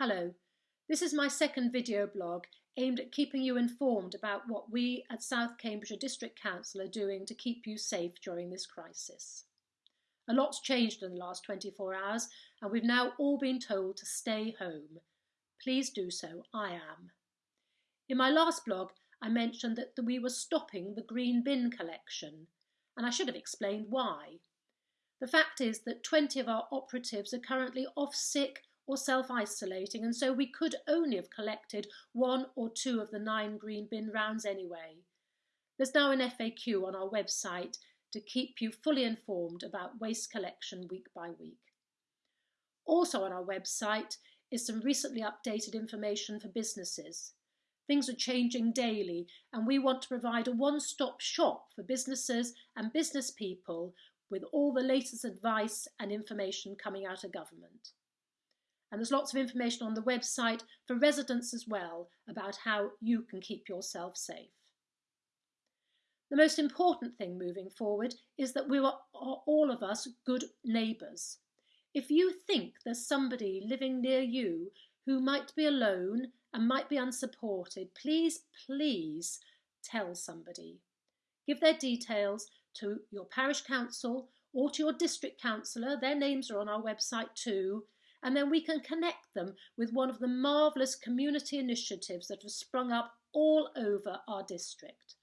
Hello, this is my second video blog aimed at keeping you informed about what we at South Cambridgeshire District Council are doing to keep you safe during this crisis. A lot's changed in the last 24 hours and we've now all been told to stay home. Please do so, I am. In my last blog I mentioned that we were stopping the green bin collection and I should have explained why. The fact is that 20 of our operatives are currently off sick or self-isolating and so we could only have collected one or two of the nine green bin rounds anyway. There's now an FAQ on our website to keep you fully informed about waste collection week by week. Also on our website is some recently updated information for businesses. Things are changing daily and we want to provide a one-stop shop for businesses and business people with all the latest advice and information coming out of government. And there's lots of information on the website for residents as well about how you can keep yourself safe. The most important thing moving forward is that we are all of us good neighbours. If you think there's somebody living near you who might be alone and might be unsupported, please, please tell somebody. Give their details to your parish council or to your district councillor. Their names are on our website too and then we can connect them with one of the marvellous community initiatives that have sprung up all over our district.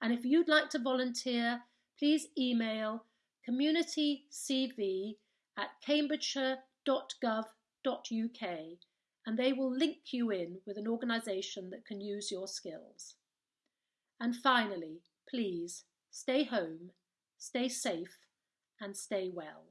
And if you'd like to volunteer, please email communitycv at cambridgeshire.gov.uk and they will link you in with an organisation that can use your skills. And finally, please stay home, stay safe and stay well.